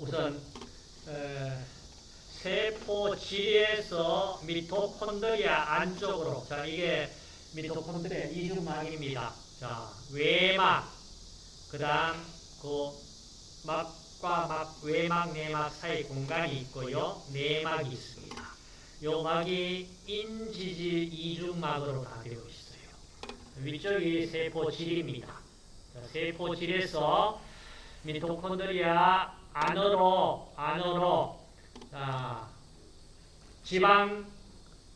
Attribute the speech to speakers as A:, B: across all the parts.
A: 우선 에, 세포 질에서 미토콘드리아 안쪽으로 자 이게 미토콘드리아 이중막입니다. 자 외막 그다음 그 막과 막 외막 내막 사이 공간이 있고요. 내막이 있습니다. 요 막이 인지질 이중막으로 다 되어 있어요. 위쪽이 세포 질입니다. 자, 세포 질에서 미토콘드리아 안으로 안으로 자, 지방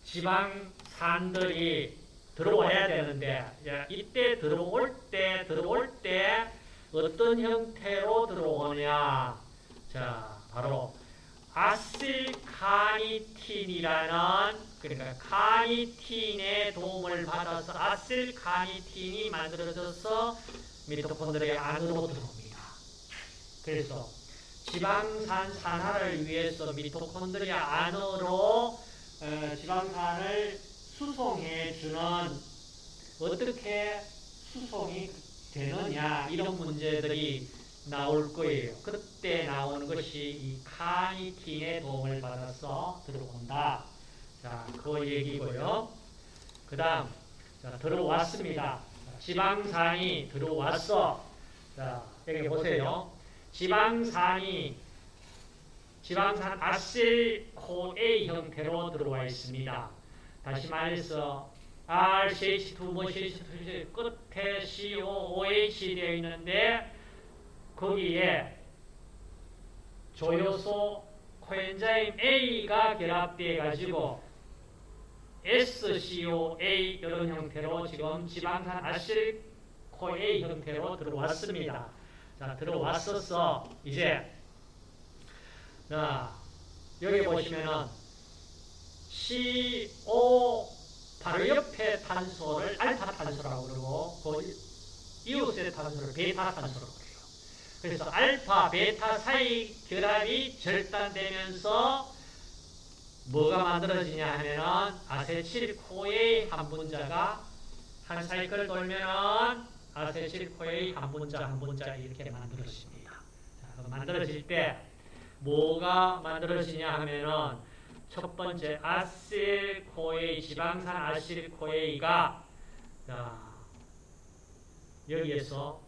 A: 지방 산들이 들어와야 되는데 야, 이때 들어올 때 들어올 때 어떤 형태로 들어오냐 자 바로 아실카니틴이라는 그러니까 카니틴의 도움을 받아서 아실카니틴이 만들어져서 미토콘드리아 안으로 들어옵니다. 그래서 지방산 산화를 위해서 미토콘드리아 안으로 어, 지방산을 수송해 주는 어떻게 수송이 되느냐 이런 문제들이 나올 거예요. 그때 나오는 것이 이 카니틴의 도움을 받아서 들어온다. 자, 그 얘기고요. 그 다음, 자, 들어왔습니다. 지방산이 들어왔어. 자, 여기 보세요. 지방산이 지방산 아실코A 형태로 들어와 있습니다. 다시 말해서 RCH2, 뭐 CH2 끝에 COOH 되어 있는데 거기에 조효소 코엔자임 A가 결합되어 가지고 SCOA 이런 형태로 지금 지방산 아실코A 형태로 들어왔습니다. 자, 들어왔었어. 이제 자, 여기 보시면은 CO 바로 옆에 탄소를 알파 탄소라고 그러고 그 이웃의 탄소를 베타 탄소라고 그래요. 그래서 알파, 베타 사이 결합이 절단되면서 뭐가 만들어지냐 하면은 아세틸코의 한 분자가 한 사이클 돌면은 아세틸코의 한 분자 한 분자 이렇게 만들어집니다. 자, 만들어질 때 뭐가 만들어지냐 하면은 첫 번째 아실코에이 지방산 아실코에이가 여기에서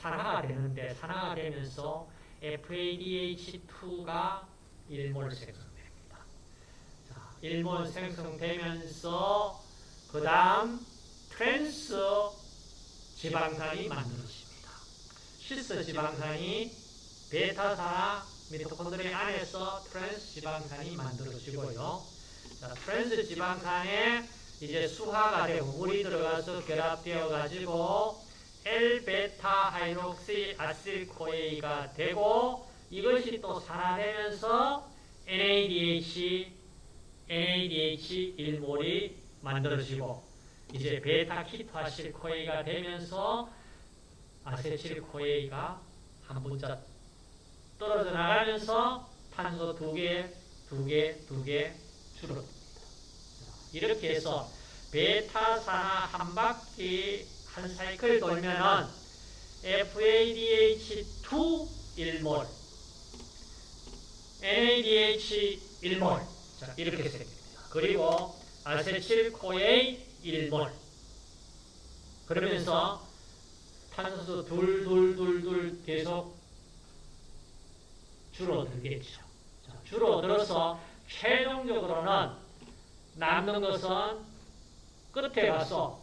A: 산화가 되는데 산화가 되면서 FADH2가 1몰 생성됩니다. 자, 1몰 생성되면서 그 다음 트랜스 지방산이 만들어집니다. 시스 지방산이 베타산화 미토콘드리아 안에서 트랜스 지방산이 만들어지고요. 자, 트랜스 지방산에 이제 수화가 되고 물이 들어가서 결합되어 가지고 L베타 하이록시 아실코에이가 되고 이것이 또 산화되면서 NADH NADH 1몰이 만들어지고 이제 베타 keto acyl CoA가 되면서 acetyl CoA가 한 분자 떨어져 나가면서 탄소 두 개, 두 개, 두 개 줄어듭니다. 이렇게 해서 베타산화 한 바퀴 한 사이클 돌면은 FADH2 1몰, NADH 1몰 자, 이렇게 생깁니다. 그리고 아세틸코에 1몰 그러면서 탄소 둘, 둘, 둘, 둘 계속 줄어들겠죠. 자, 줄어들어서 최종적으로는 남는 것은 끝에 가서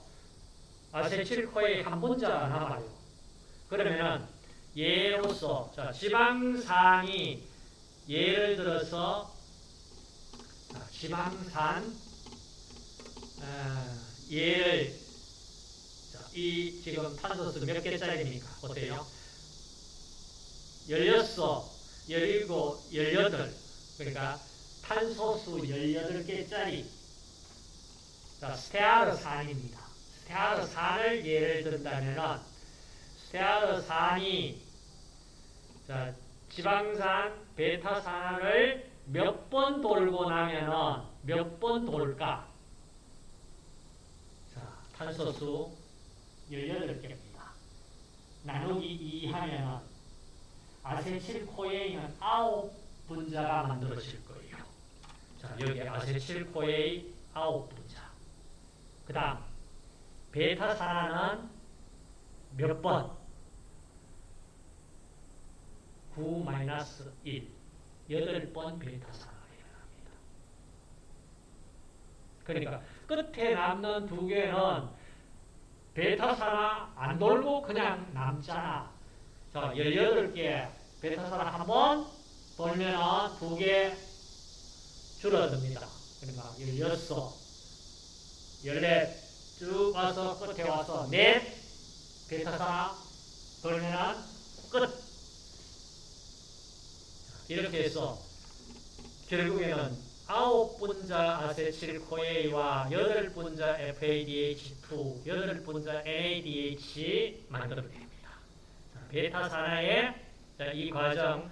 A: 아세틸코의 한 분자가 남아요. 그러면은 예로서 자, 지방산이 예를 들어서 자, 지방산 어, 예를 자, 이 지금 탄소수 몇 개짜리입니까? 보세요. 16, 17, 18 그러니까 탄소수 18개짜리 자, 스테아르산입니다. 스테아르산을 예를 든다면 스테아르산이 자, 지방산 베타산을 몇 번 돌고 나면은 몇번 돌까? 자, 탄소수 18개입니다. 나누기 2 하면은 아세틸코에이는 아홉 분자가 만들어질 거예요. 자, 여기 아세틸코에이 아홉 분자. 그 다음, 베타산화는 몇 번? 9 마이너스 1. 8번 베타산화가 일어납니다. 그러니까 끝에 남는 두 개는 베타산화 안 돌고 그냥 남잖아. 자, 18개 베타산화 한번 돌면은 두 개 줄어듭니다. 그러니까 16, 14, 쭉 와서 끝에 와서 넷 베타산화 돌면은 끝. 이렇게 해서 결국에는 아홉 분자 아세틸코에이와 여덟 분자 FADH2, 여덟 분자 NADH 만들어냅니다. 베타 산화의 이 과정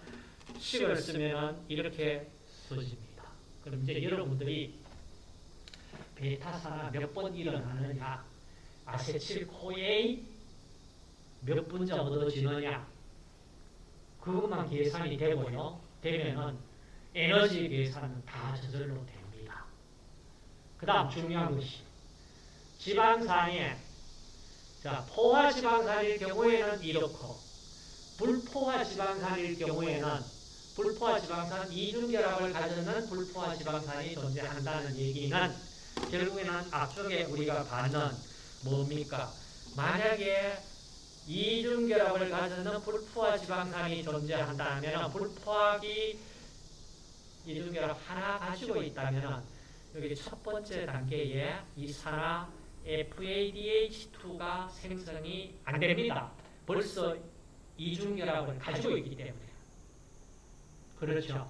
A: 식을 쓰면 이렇게 써집니다. 그럼 이제 여러분들이 베타 산화 몇 번 일어나느냐, 아세틸코에이 몇 분자 얻어지느냐, 그것만 계산이 되고요. 되면은 에너지 계산은 다 저절로 됩니다. 그 다음 중요한 것이 지방산에 자 포화 지방산일 경우에는 이렇고 불포화 지방산일 경우에는 불포화 지방산 이중결합을 가졌는 불포화 지방산이 존재한다는 얘기는 결국에는 앞쪽에 우리가 받는 뭡니까? 만약에 이중결합을 가졌는 불포화 지방산이 존재한다면 불포화기 이중결합 하나 가지고 있다면 여기 첫 번째 단계에 이 산화 FADH2가 생성이 안 됩니다. 벌써 이중결합을 가지고 있기 때문에. 그렇죠.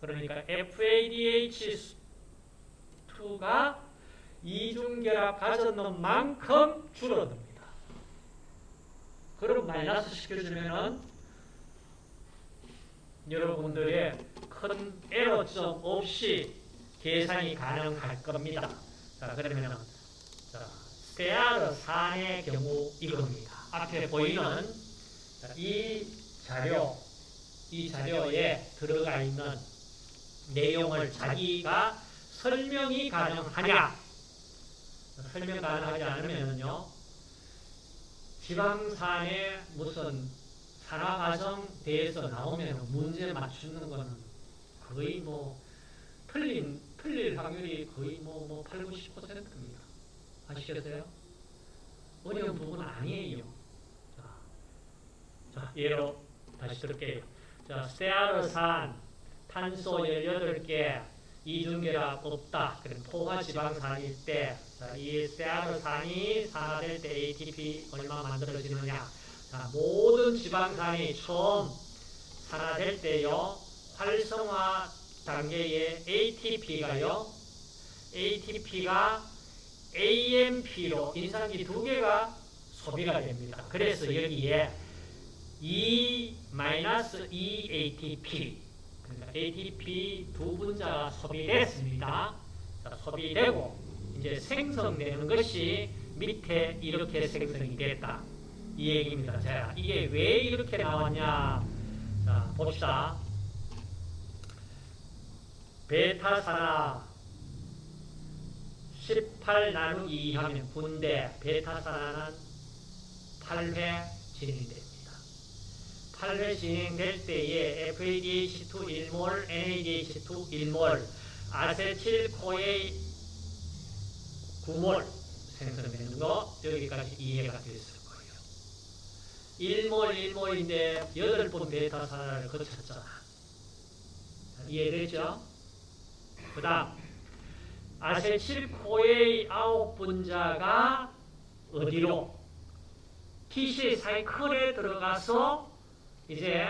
A: 그러니까 FADH2가 이중결합 가졌는 만큼 줄어듭니다. 그럼 마이너스 시켜주면은 여러분들의 큰 에러점 없이 계산이 가능할 겁니다. 자, 그러면은, 자, 세아르 산의 경우 이겁니다. 앞에 보이는 자, 이 자료, 이 자료에 들어가 있는 내용을 자기가 설명이 가능하냐? 설명 가능하지 않으면요, 지방산의 무슨 산화과정 대해서 나오면 문제 맞추는 거는 거의 뭐 틀린, 틀릴 확률이 거의 뭐, 뭐 8, 90%입니다. 아시겠어요? 어려운 부분은 아니에요. 자, 자 예로 다시 들을게요. 자, 세아르산, 탄소 18개, 이중결합 없다. 그럼 포화지방산일 때, 자, 이 세아르산이 산화될 때 ATP 얼마 만들어지느냐. 자, 모든 지방산이 처음 산화될 때요, 활성화 단계의 ATP가요, ATP가 AMP로 인산기 두 개가 소비가 됩니다. 그래서 여기에 2-2ATP, 그러니까 ATP 두 분자가 소비됐습니다. 자, 소비되고, 이제 생성되는 것이 밑에 이렇게 생성이 됐다. 이 얘기입니다. 자, 이게 왜 이렇게 나왔냐? 자, 봅시다. 베타산화 18 나누기 2 하면 분대, 베타산화는 8회 진행됩니다. 8회 진행될 때에 FADH2 1몰, NADH2 1몰, 아세틸코에 9몰 생성되는 거 여기까지 이해가 됐을 거예요. 1몰, 1몰인데 8번 베타산화를 거쳤잖아. 이해되죠? 그 다음 아세틸코의 아홉 분자가 어디로? TC 사이클에 들어가서 이제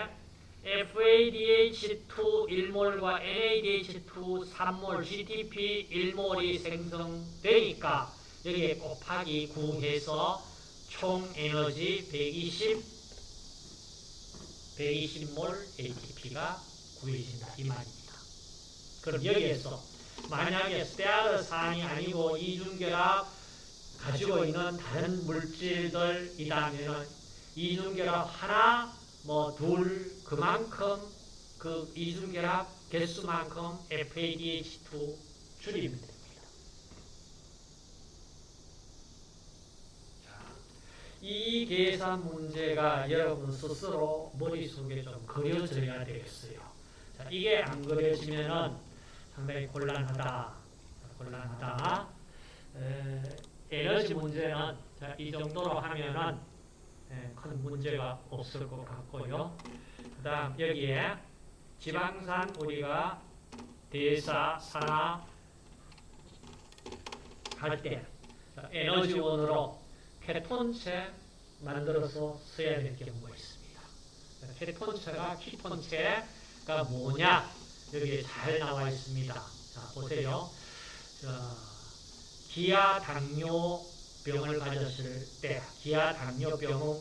A: FADH2 1몰과 NADH2 3몰, GTP 1몰이 생성되니까 여기에 곱하기 9 해서 총 에너지 120, 120몰 ATP가 구해진다. 이 말입니다. 그럼 여기에서 만약에 스테아르 산이 아니고 이중결합 가지고 있는 다른 물질들이라면 이중결합 하나 뭐 둘 그만큼 그 이중결합 개수만큼 FADH2 줄이면 됩니다. 이 계산 문제가 여러분 스스로 머릿속에 좀 그려져야 되겠어요. 자, 이게 안 그려지면은 상당히 곤란하다. 곤란하다. 에, 에너지 문제는 자, 이 정도로 하면은 에, 큰 문제가 없을 것 같고요. 그 다음 여기에 지방산 우리가 대사, 산화 할때 에너지원으로 케톤체 만들어서 써야 될 경우가 있습니다. 케톤체가 키톤체가 뭐냐 여기에 잘 나와 있습니다. 자 보세요. 자, 기아 당뇨병을 가졌을 때 기아 당뇨병은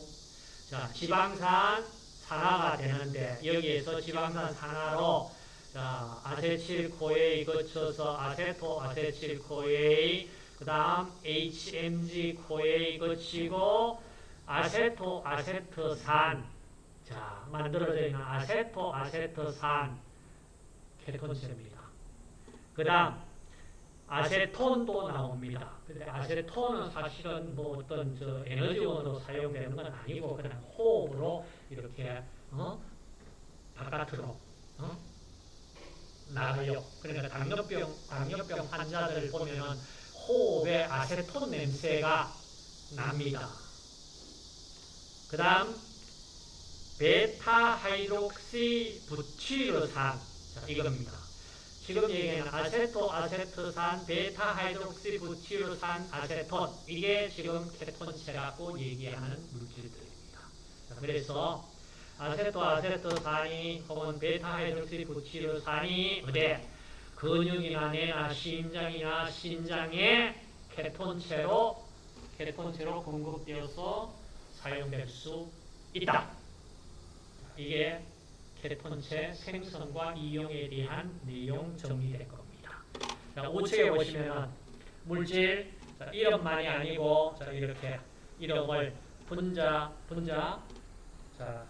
A: 자 지방산 산화가 되는데 여기에서 지방산 산화로 자 아세틸코에 거쳐서 아세토 아세틸코에 그 다음 HMG 코에 거치고 아세토 아세트산 자 만들어져 있는 아세토 아세트산 케톤체입니다. 그 다음 아세톤도 나옵니다. 근데 아세톤은 사실은 뭐 어떤 저 에너지원으로 사용되는 건 아니고 그냥 호흡으로 이렇게 어? 바깥으로 어? 나가요. 그러니까 당뇨병 당뇨병 환자들 보면은 호흡에 아세톤 냄새가 납니다. 그 다음 베타 하이록시 부티르산 자, 이겁니다. 지금 얘기하는 아세토 아세트산 베타 hydroxy 부티르산 아세톤 이게 지금 케톤체라고 얘기하는 물질들입니다. 자, 그래서 아세토 아세트산이 혹은 베타 hydroxy 부티르산이 어디 근육이나 뇌나 심장이나 신장에 케톤체로 케톤체로 공급되어서 사용될 수 있다. 이게 케톤체 생성과 이용에 대한 내용 정리될 겁니다. 자, 우측에 보시면 물질 자, 이름만이 아니고 자, 이렇게 이름을 분자 분자 자,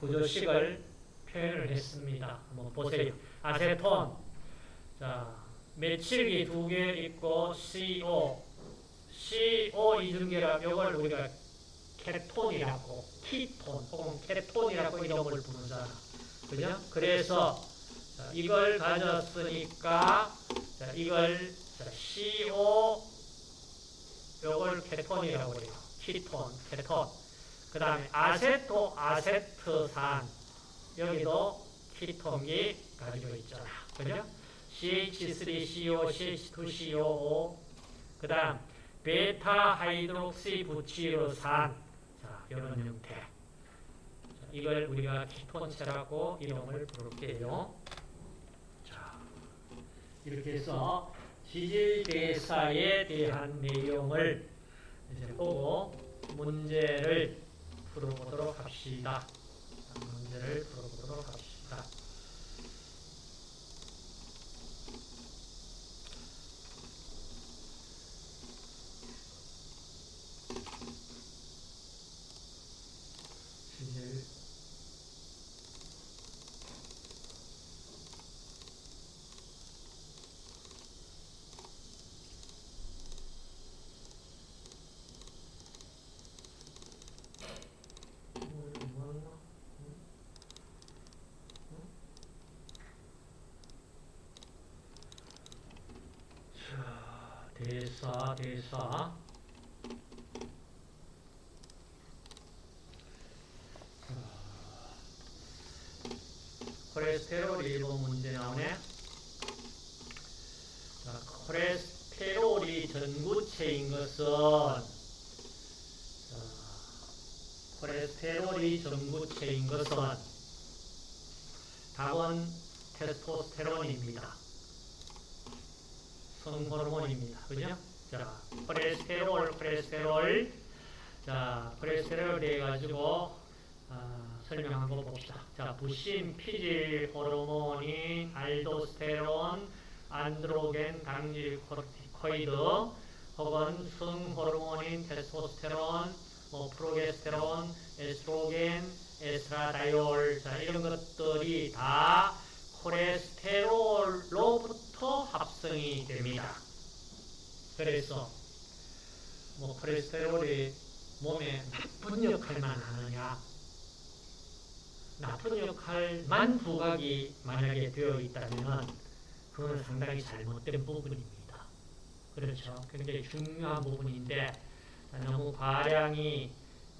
A: 구조식을 표현을 했습니다. 한번 보세요. 아세톤 자, 메칠기 두 개 있고 CO CO 이중결합 이걸 우리가 케톤이라고 키톤 혹은 케톤이라고 이름을 부르잖아. 그죠? 그래서 자, 이걸 가졌으니까 자, 이걸 자, CO 요걸 케톤이라고 그래요. 키톤, 케톤. 그 다음에 아세토, 아세트산 여기도 ketone이 가지고 있잖아. 그죠? CH3CO, CH2CO, 그 다음 베타 hydroxy 부치르산 자, 이런 형태. 자, 이걸 우리가 ketone체라고 이름을 부를게요. 자, 이렇게 해서 지질대사에 대한 내용을 이제 보고 문제를 풀어보도록 합시다. 자, 문제를 풀어보도록 합시다. 지질 음, 뭐였나? 음? 음? 자, 대사, 대사. 콜레스테롤 일본 문제 나오네. 자, 콜레스테롤이 전구체인 것은 자, 콜레스테롤이 전구체인 것은 답은 테스토스테론입니다. 성호르몬입니다. 그죠? 자, 콜레스테롤, 콜레스테롤. 자, 콜레스테롤 돼가지고 아, 설명한 거 봅시다. 자, 부신 피질 호르몬인 알도스테론, 안드로겐 당질 코르티코이드 혹은 승 호르몬인 테스토스테론, 뭐 프로게스테론, 에스트로겐, 에스트라다이올 자, 이런 것들이 다 콜레스테롤로부터 합성이 됩니다. 그래서 뭐 콜레스테롤이 몸에 나쁜 역할만 하느냐 나쁜 역할만 부각이 만약에 되어 있다면 그건 상당히 잘못된 부분입니다. 그렇죠. 굉장히 중요한 부분인데 너무 과량이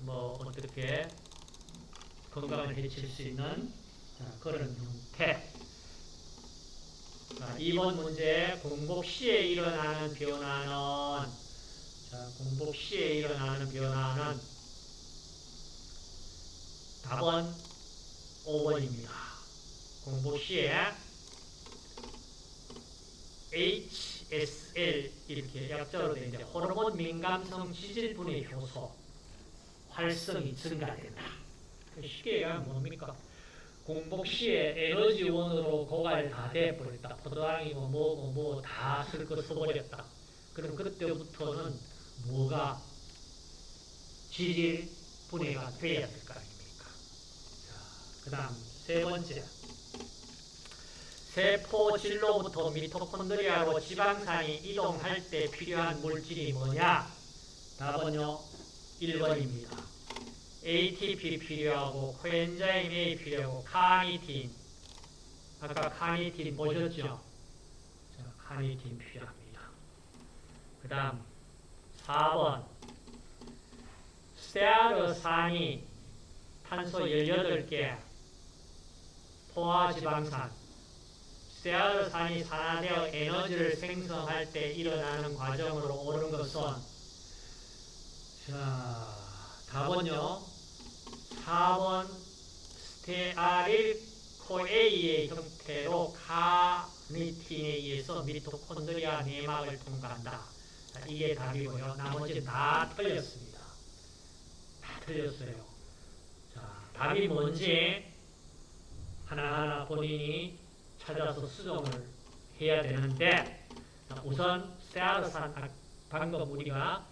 A: 뭐 어떻게 건강을 해칠 수 있는 자, 그런 형태. 자, 이번 문제 공복 시에 일어나는 변화는 자, 공복 시에 일어나는 변화는 답은 5번입니다. 공복 시에 HSL 이렇게 약자로 된 이제 호르몬 민감성 지질분해 효소 활성이 증가된다. 쉽게 얘기하면 뭡니까? 공복 시에 에너지원으로 고갈 다 돼버렸다. 포도당이고 뭐고 뭐 다 쓸거 써버렸다. 그럼 그때부터는 뭐가 지질 분해가 돼야 될 거 아닙니까? 그 다음 세 번째 세포 질로부터 미토콘드리아로 지방산이 이동할 때 필요한 물질이 뭐냐? 답은요 1번입니다. ATP 필요하고 코엔자임 A 필요하고 카니틴. 아까 카니틴 보셨죠? 자, 카니틴 필요합니다. 그 다음 4번. 스테아르산이 탄소 18개. 포화지방산. 스테아르산이 산화되어 에너지를 생성할 때 일어나는 과정으로 오는 것은 자 답은요 4번 스테아릴 코에이의 형태로 카니틴에 의해서 미토콘드리아 내막을 통과한다. 자, 이게 답이고요. 나머지 다 틀렸습니다. 다 틀렸어요. 자, 답이 뭔지 하나하나 본인이 찾아서 수정을 해야 되는데 자, 우선 세아르산 아, 방금 우리가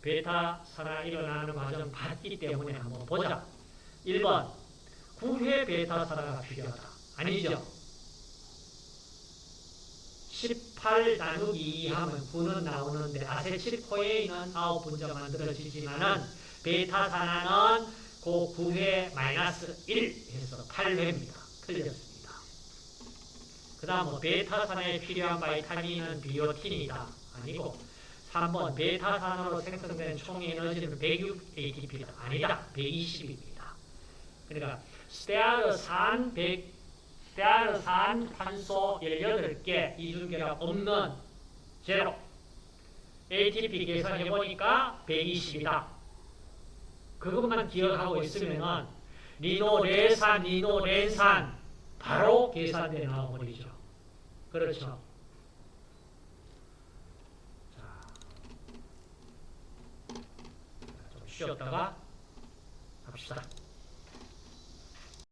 A: 베타 산화 일어나는 과정 봤기 때문에 한번 보자. 1번 9회 베타산화가 필요하다. 아니죠. 18 나누기 2 하면 9는 나오는데 아세틸코에인은 9분자 만들어지지만은 베타산화는 그 9회 마이너스 1 해서 8회입니다. 틀렸습니다. 그 다음 뭐 베타산화에 필요한 바이타민은 비오틴이다. 아니고 3번 베타산으로 생성된 총 에너지는 106 ATP다. 아니다. 120입니다. 그러니까 스테아르산 100 스테아르산 탄소 18개 이중계가 없는 제로 ATP 계산해 보니까 120이다. 그것만 기억하고 있으면은 리노레산, 리노렌산 바로 계산돼 나와버리죠. 그렇죠. 좀 쉬었다가 합시다.